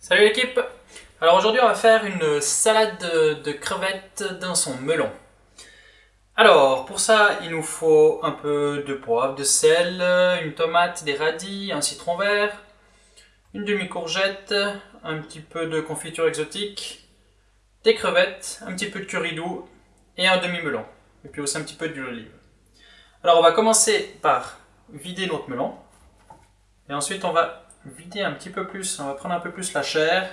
Salut l'équipe Alors aujourd'hui on va faire une salade de crevettes dans son melon. Alors pour ça il nous faut un peu de poivre, de sel, une tomate, des radis, un citron vert, une demi-courgette, un petit peu de confiture exotique, des crevettes, un petit peu de curry doux et un demi-melon. Et puis aussi un petit peu d'huile d'olive. Alors on va commencer par vider notre melon. Et ensuite on va vider un petit peu plus, on va prendre un peu plus la chair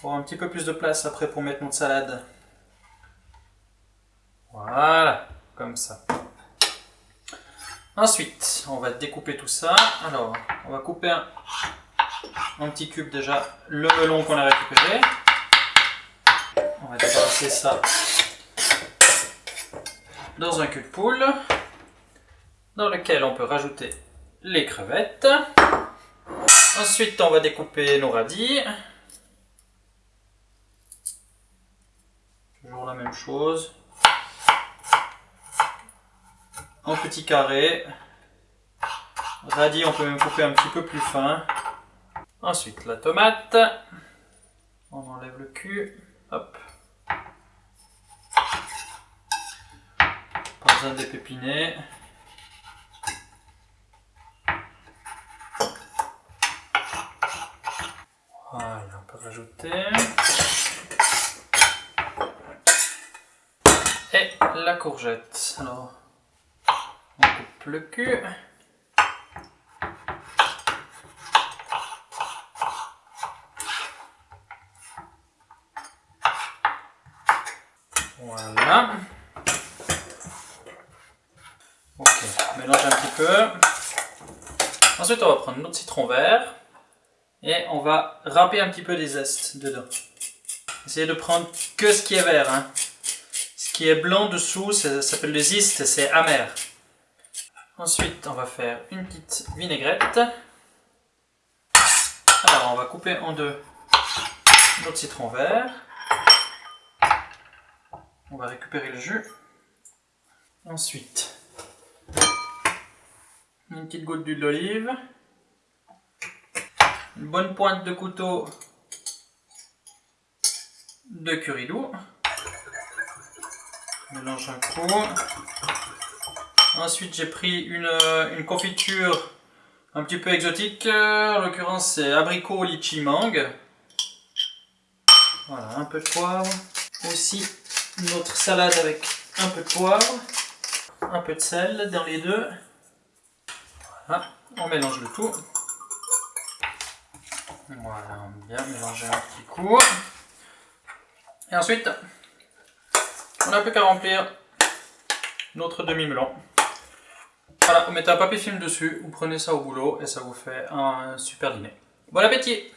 pour un petit peu plus de place après pour mettre notre salade. Voilà, comme ça. Ensuite, on va découper tout ça. Alors, on va couper un, un petit cube déjà le melon qu'on a récupéré. On va déplacer ça dans un cul de poule dans lequel on peut rajouter les crevettes. Ensuite, on va découper nos radis. Toujours la même chose. En petits carrés. Radis, on peut même couper un petit peu plus fin. Ensuite, la tomate. On enlève le cul. Hop. Pas besoin de. Voilà, on peut rajouter. Et la courgette. Alors, on coupe le cul. Voilà. Ok, mélange un petit peu. Ensuite, on va prendre notre citron vert et on va râper un petit peu des zestes dedans. Essayez de prendre que ce qui est vert. Hein. Ce qui est blanc dessous, ça s'appelle le zeste, c'est amer. Ensuite, on va faire une petite vinaigrette. Alors, on va couper en deux notre citron vert. On va récupérer le jus. Ensuite, une petite goutte d'huile d'olive. Une bonne pointe de couteau de curry doux. Mélange un coup. Ensuite, j'ai pris une, confiture un petit peu exotique. En l'occurrence, c'est abricot, litchi, mangue. Voilà, un peu de poivre. Aussi, notre salade avec un peu de poivre. Un peu de sel dans les deux. Voilà, on mélange le tout. Voilà, on bien mélanger un petit coup. Et ensuite, on n'a plus qu'à remplir notre demi-melon. Voilà, vous mettez un papier film dessus, vous prenez ça au boulot et ça vous fait un super dîner. Bon appétit